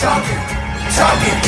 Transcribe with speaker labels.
Speaker 1: talking, talking.